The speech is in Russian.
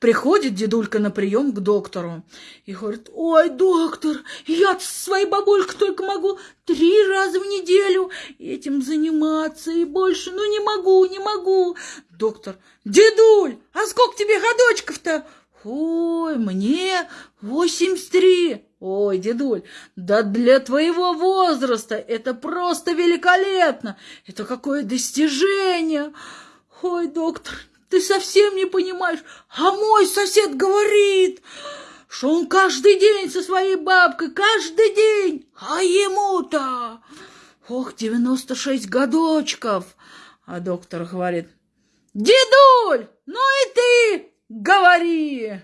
Приходит дедулька на прием к доктору и говорит, ой, доктор, я своей бабулькой только могу три раза в неделю этим заниматься и больше, ну не могу, не могу. Доктор, дедуль, а сколько тебе годочков-то? Ой, мне восемьдесят три. Ой, дедуль, да для твоего возраста это просто великолепно. Это какое достижение. Ой, доктор, ты совсем не понимаешь. А мой сосед говорит, что он каждый день со своей бабкой, каждый день. А ему-то, ох, девяносто шесть годочков. А доктор говорит, дедуль, ну и ты говори.